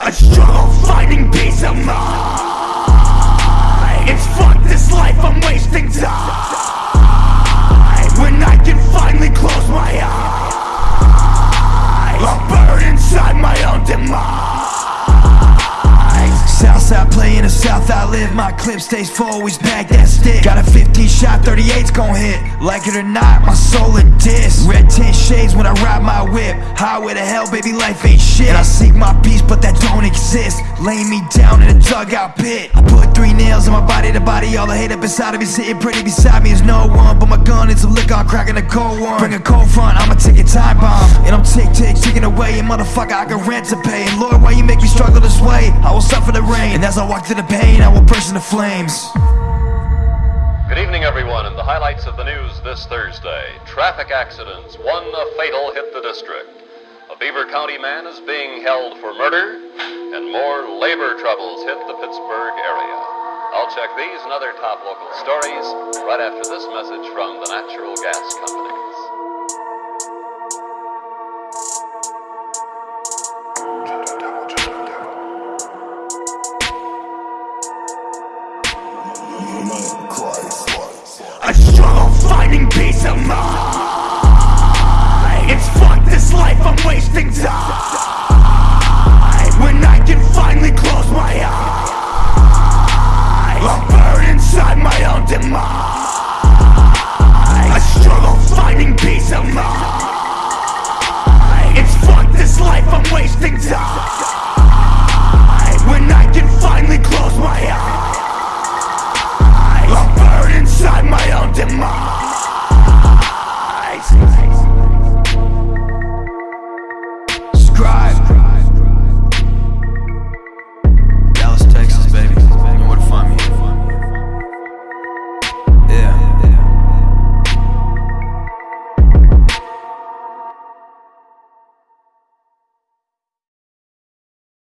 I struggle finding peace of mind. It's fuck this life, I'm wasting time South I live My clip stays full, always back that stick. Got a 15 shot, 38's gon' hit. Like it or not, my soul in diss Red tint shades when I ride my whip. Highway to hell, baby, life ain't shit. And I seek my peace, but that don't exist. Lay me down in a dugout pit. I put three nails in my body to body All the hate up inside of me. Sitting pretty beside me is no one But my gun is a lick on cracking a cold one. Bring a cold front, I'ma take a time bomb. And I'm tick tick ticking away And motherfucker, I got rent to pay. And Lord, why you make me struggle this way? I will suffer the rain as I walk through the pain, I will burst into flames Good evening, everyone, and the highlights of the news this Thursday. Traffic accidents. One fatal hit the district. A Beaver County man is being held for murder, and more labor troubles hit the Pittsburgh area. I'll check these and other top local stories right after this message from the natural gas companies. Finding peace of mind. It's fuck this life, I'm wasting time. When I can finally close my eyes I'll burn inside my own demise. I struggle finding peace of mind. It's fuck this life, I'm wasting time. When I can finally close my eyes I'll burn inside